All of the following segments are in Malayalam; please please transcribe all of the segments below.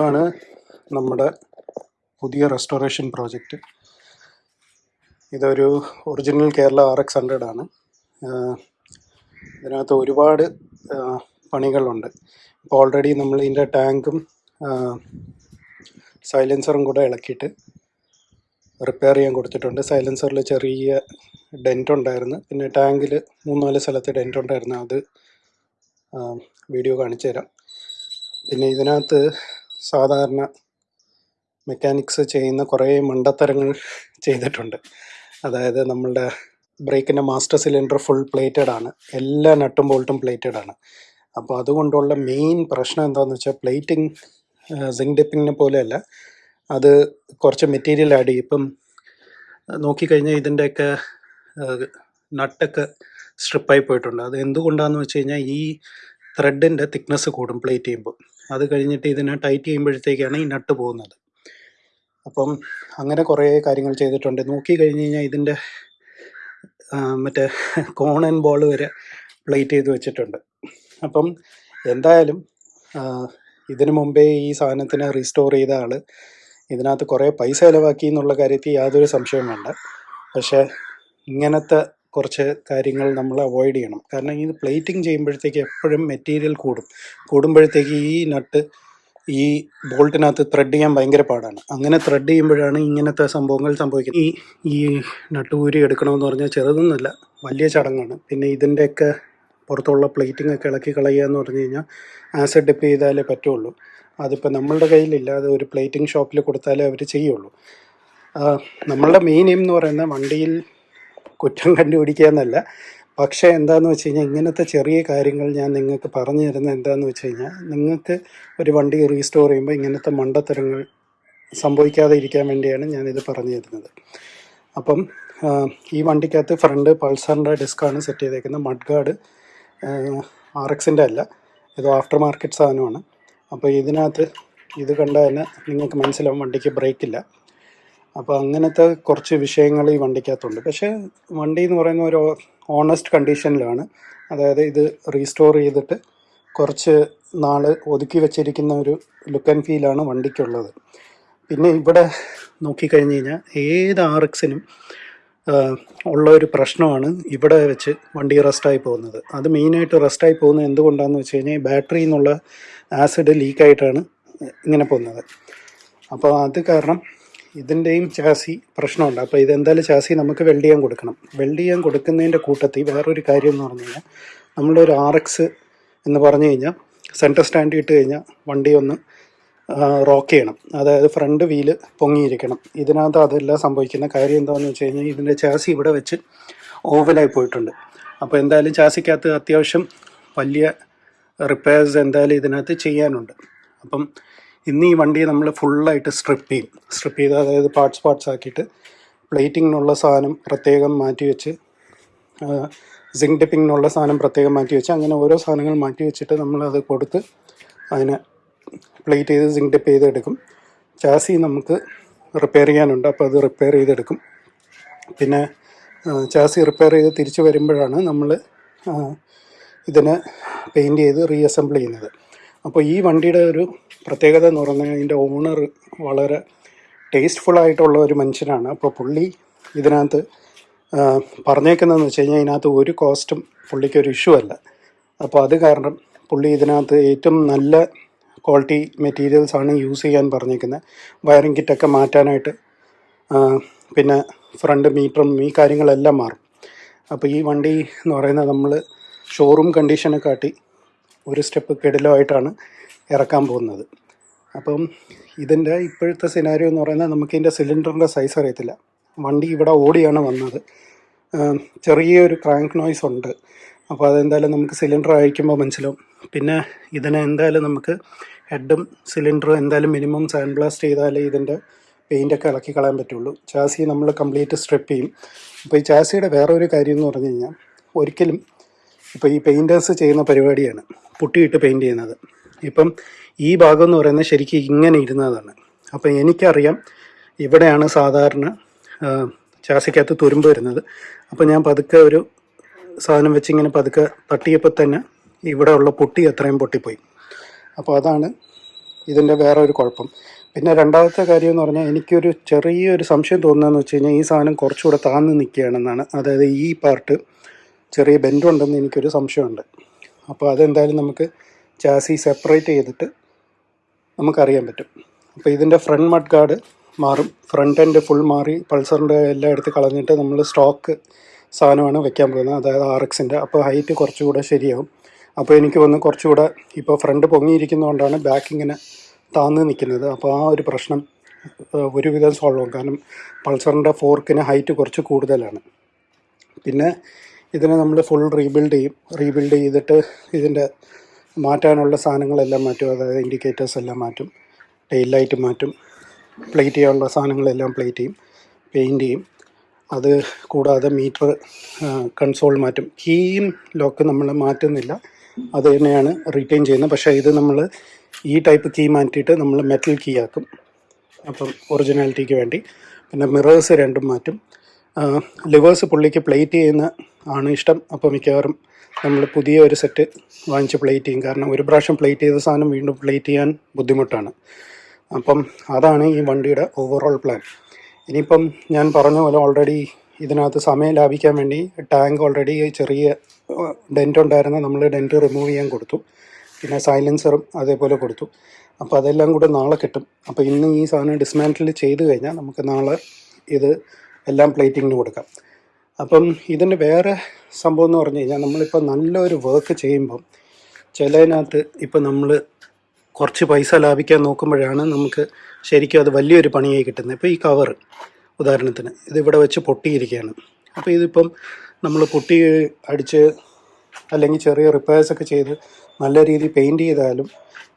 ഇതാണ് നമ്മുടെ പുതിയ റെസ്റ്റോറേഷൻ പ്രോജക്റ്റ് ഇതൊരു original Kerala R X hundred ആണ്. ഇതിനകത്ത് ഒരുപാട് പണികളുണ്ട്. ഇപ്പോൾ ഓൾറെഡി നമ്മൾ ഇതിന്റെ ടാങ്കും സൈലൻസറും കൂടെ ഇളക്കിയിട്ട് റിപ്പയർ ചെയ്യാൻ കൊടുത്തിട്ടുണ്ട്. സൈലൻസറിൽ ചെറിയ ഡെന്റ് ഉണ്ടായിരുന്നു. പിന്നെ ടാങ്കിൽ മൂന്നാൽ സ്ഥലത്ത് ഡെന്റ് ഉണ്ടായിരുന്നു. അത് വീഡിയോ കാണിച്ചു തരാം പിന്നെ ഇതിനകത്ത് സാധാരണ മെക്കാനിക്സ് ചെയ്യുന്ന കുറേ മണ്ടത്തരങ്ങൾ ചെയ്തിട്ടുണ്ട്. അതായത് നമ്മളുടെ ബ്രേക്കിന്റെ മാസ്റ്റർ സിലിണ്ടർ ഫുൾ പ്ലേറ്റഡ് ആണ് എല്ലാ നട്ടും ബോൾട്ടും പ്ലേറ്റഡ് ആണ് അപ്പോൾ അതുകൊണ്ടുള്ള മെയിൻ പ്രശ്നം എന്താണെന്ന് വെച്ചാൽ പ്ലേറ്റിംഗ് സിങ്ക് ഡിപ്പിങ്ങിനെ പോലെയല്ല. അത് കുറച്ച് മെറ്റീരിയൽ ആഡ് ചെയ്യും. ഇപ്പം നോക്കിക്കഴിഞ്ഞാൽ ഇതിന്റെയൊക്കെ നട്ടൊക്കെ സ്ട്രിപ്പായി പോയിട്ടുണ്ട്. അത് എന്തുകൊണ്ടാണെന്ന് വെച്ച് കഴിഞ്ഞാൽ ഈ ത്രെഡിന്റെ തിക്നെസ് കൂടും പ്ലേറ്റ് ചെയ്യുമ്പോൾ. അത് കഴിഞ്ഞിട്ട് ഇതിനെ ടൈറ്റ് ചെയ്യുമ്പോഴത്തേക്കാണ് ഈ നട്ട് പോകുന്നത്. അപ്പം അങ്ങനെ കുറേ കാര്യങ്ങൾ ചെയ്തിട്ടുണ്ട്. നോക്കി കഴിഞ്ഞ് കഴിഞ്ഞാൽ ഇതിന്റെ മറ്റേ കോൺ ആൻഡ് ബോൾ വരെ പ്ലേറ്റ് ചെയ്ത് വെച്ചിട്ടുണ്ട്. അപ്പം എന്തായാലും ഇതിനു മുമ്പേ ഈ സാധനത്തിനെ റീസ്റ്റോർ ചെയ്ത ആൾ ഇതിനകത്ത് കുറേ പൈസ ചിലവാക്കി എന്നുള്ള കാര്യത്തിൽ യാതൊരു സംശയവും വേണ്ട. പക്ഷേ ഇങ്ങനത്തെ കുറച്ച് കാര്യങ്ങൾ നമ്മൾ അവോയ്ഡ് ചെയ്യണം. കാരണം ഇത് പ്ലേറ്റിംഗ് ചെയ്യുമ്പോഴത്തേക്ക് എപ്പോഴും മെറ്റീരിയൽ കൂടും. കൂടുമ്പോഴത്തേക്ക് ഈ നട്ട് ഈ ബോൾട്ടിനകത്ത് ത്രെഡ് ചെയ്യാൻ ഭയങ്കര പാടാണ്. അങ്ങനെ ത്രെഡ് ചെയ്യുമ്പോഴാണ് ഇങ്ങനത്തെ സംഭവങ്ങൾ സംഭവിക്കുന്നത്. ഈ ഈ നട്ട് ഊരി എടുക്കണമെന്ന് പറഞ്ഞാൽ ചെറുതൊന്നുമല്ല വലിയ ചടങ്ങാണ്. പിന്നെ ഇതിന്റെയൊക്കെ പുറത്തുള്ള പ്ലേറ്റിംഗ് ഒക്കെ ഇളക്കി കളയുക എന്ന് പറഞ്ഞു കഴിഞ്ഞാൽ ആസിഡ് ഡിപ്പ് ചെയ്താലേ പറ്റുള്ളൂ. അതിപ്പോൾ നമ്മളുടെ കയ്യിലില്ല അത് ഒരു പ്ലേറ്റിംഗ് ഷോപ്പിൽ കൊടുത്താലേ അവർ ചെയ്യുള്ളൂ. നമ്മളുടെ മെയിൻ എയിം എന്ന് പറയുന്നത് വണ്ടിയിൽ കുറ്റം കണ്ടുപിടിക്കുക എന്നല്ല പക്ഷേ എന്താന്ന് വെച്ച് കഴിഞ്ഞാൽ ഇങ്ങനത്തെ ചെറിയ കാര്യങ്ങൾ ഞാൻ നിങ്ങൾക്ക് പറഞ്ഞു തരുന്നത് എന്താന്ന് വെച്ച് കഴിഞ്ഞാൽ നിങ്ങൾക്ക് ഒരു വണ്ടി റീസ്റ്റോർ ചെയ്യുമ്പോൾ ഇങ്ങനത്തെ മണ്ടത്തരങ്ങൾ സംഭവിക്കാതെ ഇരിക്കാൻ വേണ്ടിയാണ് ഞാനിത് പറഞ്ഞു തരുന്നത്. അപ്പം ഈ വണ്ടിക്കകത്ത് ഫ്രണ്ട് പൾസറിന്റെ ഡിസ്ക്കാണ് സെറ്റ് ചെയ്തേക്കുന്നത് മഡ് ഗാർഡ് ആർ എക്സിന്റെ അല്ല. ഇത് ആഫ്റ്റർ മാർക്കറ്റ് സാധനമാണ്. അപ്പോൾ ഇതിനകത്ത് ഇത് കണ്ടാൽ തന്നെ നിങ്ങൾക്ക് മനസ്സിലാവും വണ്ടിക്ക് ബ്രേക്കില്ല. അപ്പോൾ അങ്ങനത്തെ കുറച്ച് വിഷയങ്ങൾ ഈ വണ്ടിക്കകത്തുണ്ട്. പക്ഷേ വണ്ടി എന്ന് പറയുന്ന ഒരു ഓണസ്റ്റ് കണ്ടീഷനിലാണ് അതായത് ഇത് റീസ്റ്റോർ ചെയ്തിട്ട് കുറച്ച് നാൾ ഒതുക്കി വെച്ചിരിക്കുന്ന ഒരു ലുക്ക് ആൻഡ് ഫീലാണ് വണ്ടിക്കുള്ളത്. പിന്നെ ഇവിടെ നോക്കിക്കഴിഞ്ഞ് കഴിഞ്ഞാൽ ഏത് ആർ എക്സിനും ഉള്ള ഒരു പ്രശ്നമാണ് ഇവിടെ വെച്ച് വണ്ടി റെസ്റ്റായി പോകുന്നത്. അത് മെയിനായിട്ട് റെസ്റ്റായി പോകുന്നത് എന്തുകൊണ്ടാണെന്ന് വെച്ച് കഴിഞ്ഞാൽ ബാറ്ററിയിൽ നിന്നുള്ള ആസിഡ് ലീക്കായിട്ടാണ് ഇങ്ങനെ പോകുന്നത്. അപ്പോൾ അത് കാരണം ഇതിന്റെയും ചാസി പ്രശ്നമുണ്ട്. അപ്പോൾ ഇതെന്തായാലും ചാസി നമുക്ക് വെൽഡ് ചെയ്യാൻ കൊടുക്കണം. വെൽഡ് ചെയ്യാൻ കൊടുക്കുന്നതിന്റെ കൂട്ടത്തിൽ വേറൊരു കാര്യം എന്ന് പറഞ്ഞു കഴിഞ്ഞാൽ നമ്മളൊരു ആർ എക്സ് എന്ന് പറഞ്ഞു കഴിഞ്ഞാൽ സെന്റർ സ്റ്റാൻഡ് ഇട്ട് കഴിഞ്ഞാൽ വണ്ടി ഒന്ന് റോക്ക് ചെയ്യണം. അതായത് ഫ്രണ്ട് വീൽ പൊങ്ങിയിരിക്കണം. ഇതിനകത്ത് അതെല്ലാം സംഭവിക്കുന്ന കാര്യം എന്താണെന്ന് വെച്ച് കഴിഞ്ഞാൽ ഇതിന്റെ ചാസി ഇവിടെ വെച്ച് ഓവലായി പോയിട്ടുണ്ട്. അപ്പോൾ എന്തായാലും ചാസിക്കകത്ത് അത്യാവശ്യം വലിയ റിപ്പയർസ് എന്തായാലും ഇതിനകത്ത് ചെയ്യാനുണ്ട്. അപ്പം ഇന്ന് ഈ വണ്ടി നമ്മൾ ഫുള്ളായിട്ട് സ്ട്രിപ്പ് ചെയ്യും. സ്ട്രിപ്പ് ചെയ്ത് അതായത് പാർട്സ് പാർട്സ് ആക്കിയിട്ട് പ്ലേറ്റിങ്ങിനുള്ള സാധനം പ്രത്യേകം മാറ്റി വെച്ച് സിങ്ക് ഡിപ്പിങ്ങിനുള്ള സാധനം പ്രത്യേകം മാറ്റി വെച്ച് അങ്ങനെ ഓരോ സാധനങ്ങൾ മാറ്റി വെച്ചിട്ട് നമ്മളത് കൊടുത്ത് അതിനെ പ്ലേറ്റ് ചെയ്ത് സിങ്ക് ഡിപ്പ് ചെയ്തെടുക്കും. ചാസി നമുക്ക് റിപ്പയർ ചെയ്യാനുണ്ട്. അപ്പോൾ അത് റിപ്പയർ ചെയ്തെടുക്കും. പിന്നെ ചാസി റിപ്പയർ ചെയ്ത് തിരിച്ച് വരുമ്പോഴാണ് നമ്മൾ ഇതിനെ പെയിന്റ് ചെയ്ത് റീഅസംബിൾ ചെയ്യുന്നത്. അപ്പോൾ ഈ വണ്ടിയുടെ ഒരു പ്രത്യേകത എന്ന് പറഞ്ഞാൽ ഇതിന്റെ ഓണർ വളരെ ടേസ്റ്റ്ഫുൾ ആയിട്ടുള്ള ഒരു മനുഷ്യനാണ്. അപ്പോൾ പുള്ളി ഇതിനകത്ത് പറഞ്ഞേക്കുന്നതെന്ന് വെച്ച് കഴിഞ്ഞാൽ ഇതിനകത്ത് ഒരു കോസ്റ്റും പുള്ളിക്ക് ഒരു ഇഷ്യൂ അല്ല. അപ്പോൾ അത് കാരണം പുള്ളി ഇതിനകത്ത് ഏറ്റവും നല്ല ക്വാളിറ്റി മെറ്റീരിയൽസ് ആണ് യൂസ് ചെയ്യാൻ പറഞ്ഞേക്കുന്നത്. വയറിംഗ് കിറ്റൊക്കെ മാറ്റാനായിട്ട് പിന്നെ ഫ്രണ്ട് മീറ്ററും ഈ കാര്യങ്ങളെല്ലാം മാറും. അപ്പോൾ ഈ വണ്ടി എന്ന് പറയുന്നത് നമ്മൾ ഷോറൂം കണ്ടീഷനെ കാട്ടി ഒരു സ്റ്റെപ്പ് കിടിലമായിട്ടാണ് ഇറക്കാൻ പോകുന്നത്. അപ്പം ഇതിന്റെ ഇപ്പോഴത്തെ സിനാരിയോ എന്ന് പറയുന്നത് നമുക്ക് ഇതിന്റെ സിലിണ്ടറിന്റെ സൈസ് അറിയത്തില്ല. വണ്ടി ഇവിടെ ഓടിയാണ് വന്നത്. ചെറിയൊരു ക്രാങ്ക് നോയ്സ് ഉണ്ട്. അപ്പോൾ അതെന്തായാലും നമുക്ക് സിലിണ്ടർ അയക്കുമ്പോൾ മനസ്സിലാവും. പിന്നെ ഇതിനെ എന്തായാലും നമുക്ക് ഹെഡും സിലിണ്ടറും എന്തായാലും മിനിമം സാൻഡ് ബ്ലാസ്റ്റ് ചെയ്താലേ ഇതിന്റെ പെയിന്റൊക്കെ ഇളക്കി കളയാൻ പറ്റുള്ളൂ. ചാസി നമ്മൾ കംപ്ലീറ്റ് സ്ട്രിപ്പ് ചെയ്യും. അപ്പോൾ ഈ ചാസിയുടെ വേറെ ഒരു കാര്യം എന്ന് പറഞ്ഞു കഴിഞ്ഞാൽ ഒരിക്കലും ഇപ്പോൾ ഈ പെയിന്റേഴ്സ് ചെയ്യുന്ന പരിപാടിയാണ്. പുട്ടിയിട്ട് പെയിന്റ് ചെയ്യുന്നത്. ഇപ്പം ഈ ഭാഗം എന്ന് പറയുന്നത് ശരിക്കും ഇങ്ങനെ ഇരുന്നതാണ്. അപ്പം എനിക്കറിയാം ഇവിടെയാണ് സാധാരണ ചാസിക്കകത്ത് തുരുമ്പ് വരുന്നത്. അപ്പോൾ ഞാൻ പതുക്കെ ഒരു സാധനം വെച്ച് ഇങ്ങനെ പതുക്കെ തട്ടിയപ്പോൾ തന്നെ ഇവിടെ ഉള്ള പൊട്ടി അത്രയും പൊട്ടിപ്പോയി. അപ്പോൾ അതാണ് ഇതിന്റെ വേറെ ഒരു കുഴപ്പം. പിന്നെ രണ്ടാമത്തെ കാര്യം എന്ന് പറഞ്ഞാൽ എനിക്കൊരു ചെറിയൊരു സംശയം തോന്നുന്നതെന്ന് വെച്ച് കഴിഞ്ഞാൽ ഈ സാധനം കുറച്ചുകൂടെ താന്ന് നിൽക്കുകയാണെന്നാണ്. അതായത് ഈ പാർട്ട് ചെറിയ ബെൻഡുണ്ടെന്ന് എനിക്കൊരു സംശയമുണ്ട്. അപ്പോൾ അതെന്തായാലും നമുക്ക് ചാസി സെപ്പറേറ്റ് ചെയ്തിട്ട് നമുക്കറിയാൻ പറ്റും. അപ്പോൾ ഇതിന്റെ ഫ്രണ്ട് മഡ് ഗാർഡ് മാറും. ഫ്രണ്ട് എൻഡ് ഫുൾ മാറി പൾസറിന്റെ എല്ലാം എടുത്ത് കളഞ്ഞിട്ട് നമ്മൾ സ്റ്റോക്ക് സാധനമാണ് വെക്കാൻ പോകുന്നത്. അതായത് ആർ എക്സിന്റെ അപ്പോൾ ഹൈറ്റ് കുറച്ചുകൂടെ ശരിയാവും. അപ്പോൾ എനിക്ക് വന്ന് കുറച്ചുകൂടെ ഇപ്പോൾ ഫ്രണ്ട് പൊങ്ങിയിരിക്കുന്നതുകൊണ്ടാണ് ബാക്ക് ഇങ്ങനെ താന്ന് നിൽക്കുന്നത്. അപ്പോൾ ആ ഒരു പ്രശ്നം ഒരുവിധം സോൾവ് ആവും. കാരണം പൾസറിന്റെ ഫോർക്കിന് ഹൈറ്റ് കുറച്ച് കൂടുതലാണ്. പിന്നെ ഇതിനെ നമ്മൾ ഫുൾ റീബിൽഡ് ചെയ്യും. റീബിൽഡ് ചെയ്തിട്ട് ഇതിന്റെ മാറ്റാനുള്ള സാധനങ്ങളെല്ലാം മാറ്റും. അതായത് ഇൻഡിക്കേറ്റേഴ്സ് എല്ലാം മാറ്റും. ടെയിൽ ലൈറ്റ് മാറ്റും. പ്ലേറ്റ് ചെയ്യാനുള്ള സാധനങ്ങളെല്ലാം പ്ലേറ്റ് ചെയ്യും. പെയിന്റ് ചെയ്യും. അത് കൂടാതെ മീറ്റർ കൺസോൾ മാറ്റും. കീയും ലോക്ക് നമ്മൾ മാറ്റുന്നില്ല. അത് തന്നെയാണ് റീറ്റെയിൻ ചെയ്യുന്നത്. പക്ഷേ ഇത് നമ്മൾ ഈ ടൈപ്പ് കീ മാറ്റിയിട്ട് നമ്മൾ മെറ്റൽ കീ ആക്കും. അപ്പം ഒറിജിനാലിറ്റിക്ക് വേണ്ടി. പിന്നെ മിറേഴ്സ് രണ്ടും മാറ്റും. ലിവേഴ്സ് പുള്ളിക്ക് പ്ലേറ്റ് ചെയ്യുന്ന ആണ് ഇഷ്ടം. അപ്പോൾ മിക്കവാറും നമ്മൾ പുതിയ ഒരു സെറ്റ് വാങ്ങിച്ച് പ്ലേറ്റ് ചെയ്യും. കാരണം ഒരു പ്രാവശ്യം പ്ലേറ്റ് ചെയ്ത സാധനം വീണ്ടും പ്ലേറ്റ് ചെയ്യാൻ ബുദ്ധിമുട്ടാണ്. അപ്പം അതാണ് ഈ വണ്ടിയുടെ ഓവറോൾ പ്ലാൻ ഇനിയിപ്പം ഞാൻ പറഞ്ഞ പോലെ ഓൾറെഡി ഇതിനകത്ത് സമയം ലാഭിക്കാൻ വേണ്ടി ടാങ്ക് ഓൾറെഡി ചെറിയ ഡെന്റ് ഉണ്ടായിരുന്ന നമ്മൾ ഡെന്റ് റിമൂവ് ചെയ്യാൻ കൊടുത്തു. പിന്നെ സൈലൻസറും അതേപോലെ കൊടുത്തു. അപ്പോൾ അതെല്ലാം കൂടെ നാളെ കിട്ടും. അപ്പോൾ ഇന്ന് ഈ സാധനം ഡിസ്മാന്റിൽ ചെയ്ത് കഴിഞ്ഞാൽ നമുക്ക് നാളെ ഇത് എല്ലാം പ്ലേറ്റിങ്ങിന് കൊടുക്കാം. അപ്പം ഇതിന്റെ വേറെ സംഭവം എന്ന് പറഞ്ഞു കഴിഞ്ഞാൽ നമ്മളിപ്പോൾ നല്ലൊരു വർക്ക് ചെയ്യുമ്പം ചിലതിനകത്ത് ഇപ്പം നമ്മൾ കുറച്ച് പൈസ ലാഭിക്കാൻ നോക്കുമ്പോഴാണ് നമുക്ക് ശരിക്കും അത് വലിയൊരു പണിയായി കിട്ടുന്നത്. ഇപ്പോൾ ഈ കവർ ഉദാഹരണത്തിന് ഇതിവിടെ വെച്ച് പൊട്ടിയിരിക്കുകയാണ്. അപ്പോൾ ഇതിപ്പം നമ്മൾ പൊട്ടി അടിച്ച് അല്ലെങ്കിൽ ചെറിയ റിപ്പയേഴ്സ് ഒക്കെ ചെയ്ത് നല്ല രീതിയിൽ പെയിന്റ് ചെയ്താലും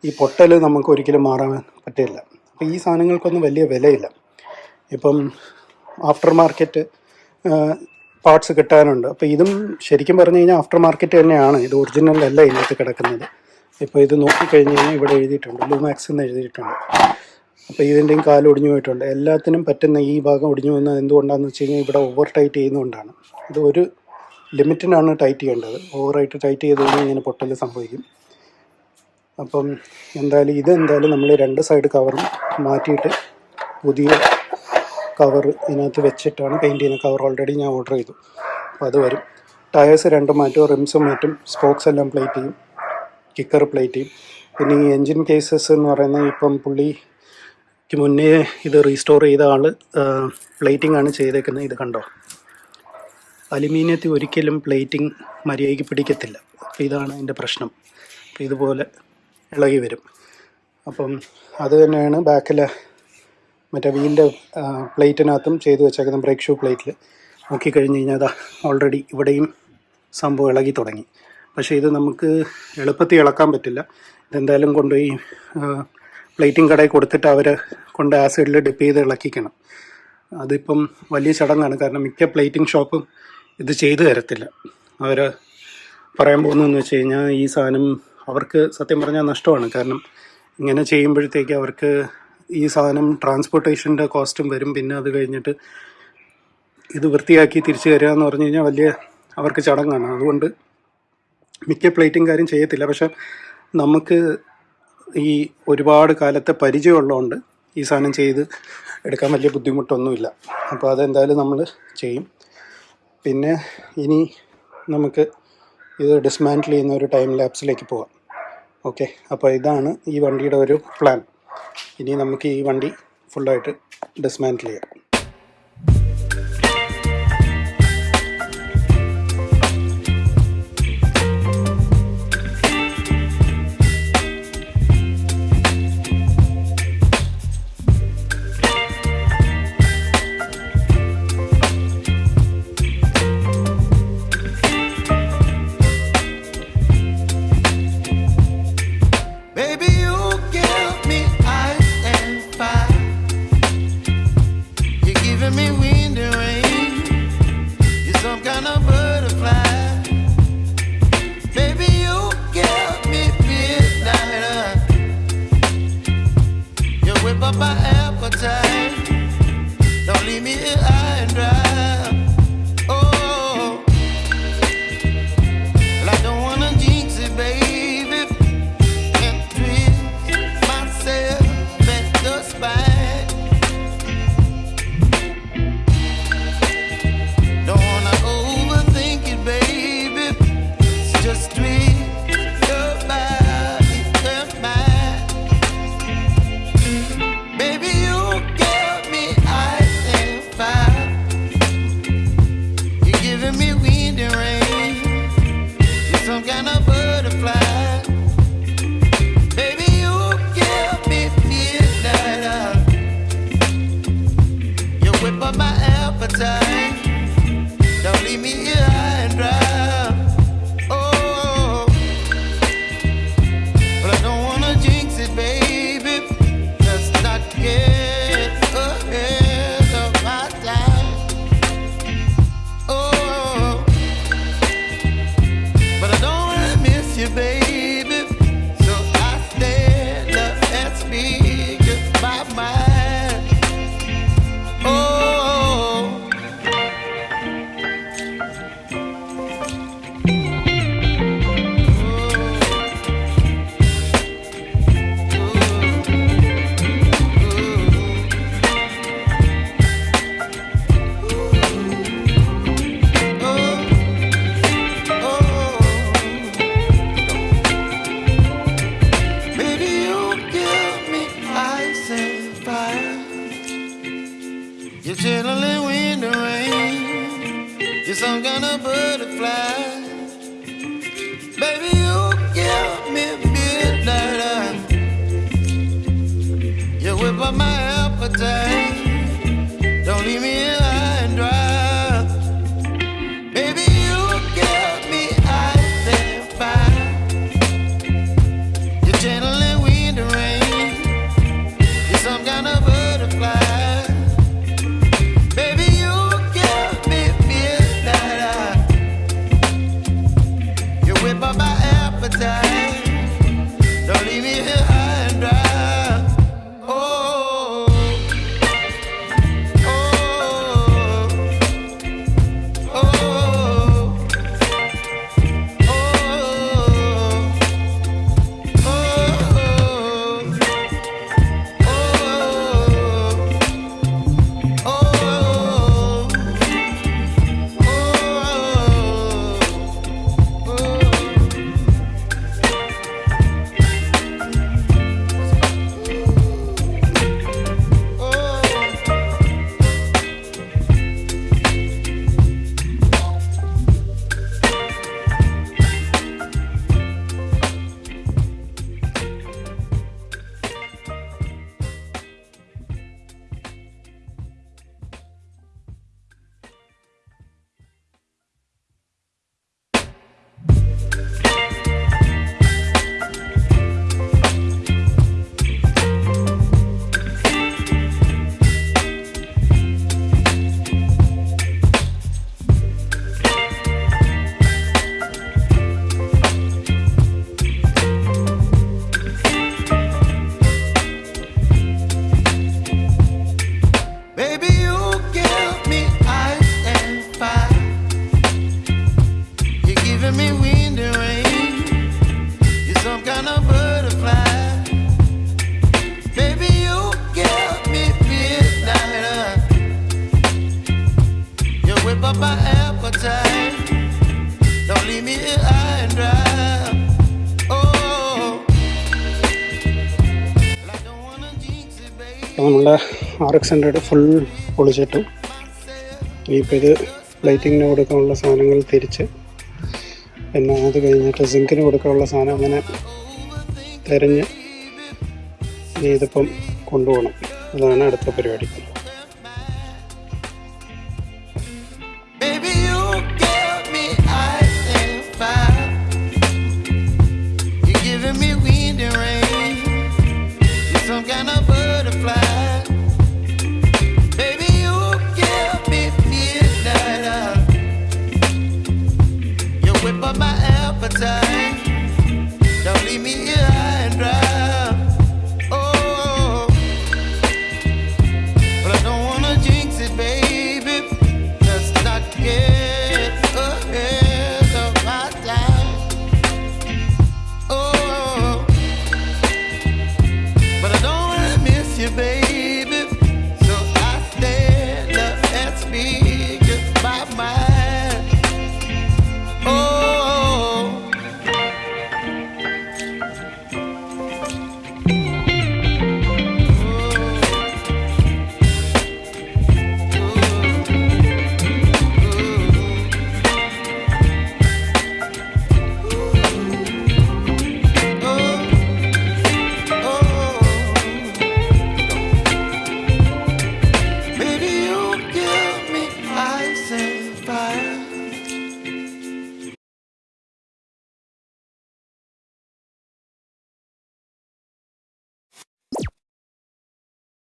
ഈ പൊട്ടൽ നമുക്ക് ഒരിക്കലും മാറാൻ പറ്റില്ല. അപ്പോൾ ഈ സാധനങ്ങൾക്കൊന്നും വലിയ വിലയില്ല. ഇപ്പം ആഫ്റ്റർ മാർക്കറ്റ് പാർട്സ് കിട്ടാനുണ്ട്. അപ്പോൾ ഇതും ശരിക്കും പറഞ്ഞു കഴിഞ്ഞാൽ ആഫ്റ്റർ മാർക്കറ്റ് തന്നെയാണ്. ഇത് ഒറിജിനൽ അല്ല ഇതിനകത്ത് കിടക്കുന്നത്. ഇപ്പോൾ ഇത് നോക്കിക്കഴിഞ്ഞ് കഴിഞ്ഞാൽ ഇവിടെ എഴുതിയിട്ടുണ്ട്. ലൂമാക്സ് എന്ന് എഴുതിയിട്ടുണ്ട്. അപ്പോൾ ഇതിന്റെയും കാൽ ഒടിഞ്ഞു പോയിട്ടുണ്ട്. എല്ലാത്തിനും പറ്റുന്ന ഈ ഭാഗം ഒടിഞ്ഞു പോകുന്നത് എന്തുകൊണ്ടാണെന്ന് വെച്ച് കഴിഞ്ഞാൽ ഇവിടെ ഓവർ ടൈറ്റ് ചെയ്യുന്നതുകൊണ്ടാണ്. ഇത് ഒരു ലിമിറ്റിനാണ് ടൈറ്റ് ചെയ്യേണ്ടത്. ഓവറായിട്ട് ടൈറ്റ് ചെയ്ത് കഴിഞ്ഞാൽ ഇങ്ങനെ പൊട്ടൽ സംഭവിക്കും. അപ്പം എന്തായാലും ഇത് എന്തായാലും നമ്മൾ രണ്ട് സൈഡ് കവറും മാറ്റിയിട്ട് പുതിയ കവർ ഇതിനകത്ത് വെച്ചിട്ടാണ് പെയിന്റ് ചെയ്യുന്നത്. കവർ ഓൾറെഡി ഞാൻ ഓർഡർ ചെയ്തു. അപ്പോൾ അത് വരും. ടയേഴ്സ് രണ്ടും മാറ്റും റിംസും മാറ്റും സ്പോക്സ് എല്ലാം പ്ലേറ്റ് ചെയ്യും കിക്കർ പ്ലേറ്റ് ചെയ്യും. പിന്നെ ഈ എൻജിൻ കേസസ് എന്ന് പറയുന്നത് ഇപ്പം പുള്ളിക്ക് മുന്നേ ഇത് റീസ്റ്റോർ ചെയ്ത ആൾ പ്ലേറ്റിംഗ് ആണ് ചെയ്തേക്കുന്നത്. ഇത് കണ്ടോ? അലുമിനിയത്തിൽ ഒരിക്കലും പ്ലേറ്റിംഗ് മര്യാദയ്ക്ക് പിടിക്കത്തില്ല. അപ്പോൾ ഇതാണ് അതിന്റെ പ്രശ്നം. അപ്പോൾ ഇതുപോലെ ഇളകി വരും. അപ്പം അത് തന്നെയാണ് ബാക്കിലെ മറ്റേ വീലിന്റെ പ്ലേറ്റിനകത്തും ചെയ്ത് വെച്ചേക്കുന്ന ബ്രേക്ക് ഷൂ പ്ലേറ്റിൽ നോക്കിക്കഴിഞ്ഞ് കഴിഞ്ഞാൽ അതാ ഓൾറെഡി ഇവിടെയും സംഭവം ഇളകി തുടങ്ങി. പക്ഷേ ഇത് നമുക്ക് എളുപ്പത്തിൽ ഇളക്കാൻ പറ്റില്ല. ഇതെന്തായാലും കൊണ്ടുപോയി പ്ലേറ്റിംഗ് കടയിൽ കൊടുത്തിട്ട് അവർ കൊണ്ട് ആസിഡിൽ ഡിപ്പ് ചെയ്ത് ഇളക്കിക്കണം. അതിപ്പം വലിയ ചടങ്ങാണ്. കാരണം മിക്ക പ്ലേറ്റിംഗ് ഷോപ്പും ഇത് ചെയ്തു തരത്തില്ല. അവർ പറയാൻ പോകുന്നതെന്ന് വെച്ച് കഴിഞ്ഞാൽ ഈ സാധനം അവർക്ക് സത്യം പറഞ്ഞാൽ നഷ്ടമാണ്. കാരണം ഇങ്ങനെ ചെയ്യുമ്പോഴത്തേക്ക് അവർക്ക് ഈ സാധനം ട്രാൻസ്പോർട്ടേഷന്റെ കോസ്റ്റും വരും. പിന്നെ അത് കഴിഞ്ഞിട്ട് ഇത് വൃത്തിയാക്കി തിരിച്ചു തരിക എന്ന് പറഞ്ഞു കഴിഞ്ഞാൽ വലിയ അവർക്ക് ചടങ്ങാണ്. അതുകൊണ്ട് മിക്ക പ്ലേറ്റും കാര്യം ചെയ്യത്തില്ല. പക്ഷെ നമുക്ക് ഈ ഒരുപാട് കാലത്തെ പരിചയമുള്ളതുകൊണ്ട് ഈ സാധനം ചെയ്ത് എടുക്കാൻ വലിയ ബുദ്ധിമുട്ടൊന്നുമില്ല. അപ്പോൾ അതെന്തായാലും നമ്മൾ ചെയ്യും. പിന്നെ ഇനി നമുക്ക് ഇത് ഡിസ്മാന്റിൽ ചെയ്യുന്ന ഒരു ടൈം ലാപ്സിലേക്ക് പോവാം ഓക്കെ അപ്പോൾ ഇതാണ് ഈ വണ്ടിയുടെ ഒരു പ്ലാൻ ഇനി നമുക്ക് ഈ വണ്ടി ഫുള്ളായിട്ട് ഡിസ്മാന്റിൽ ചെയ്യാം my appetite. R X hundred full പൊളിച്ചിട്ടു. ഇനിയിപ്പോൾ ഇത് ലൈറ്റിങ്ങിന് കൊടുക്കാനുള്ള സാധനങ്ങൾ തിരിച്ച്. പിന്നെ അത് കഴിഞ്ഞിട്ട് സിങ്കിന് കൊടുക്കാനുള്ള സാധനം അങ്ങനെ തിരഞ്ഞ് ഇനി ഇതിപ്പം കൊണ്ടുപോകണം. അതാണ് അടുത്ത പരിപാടി.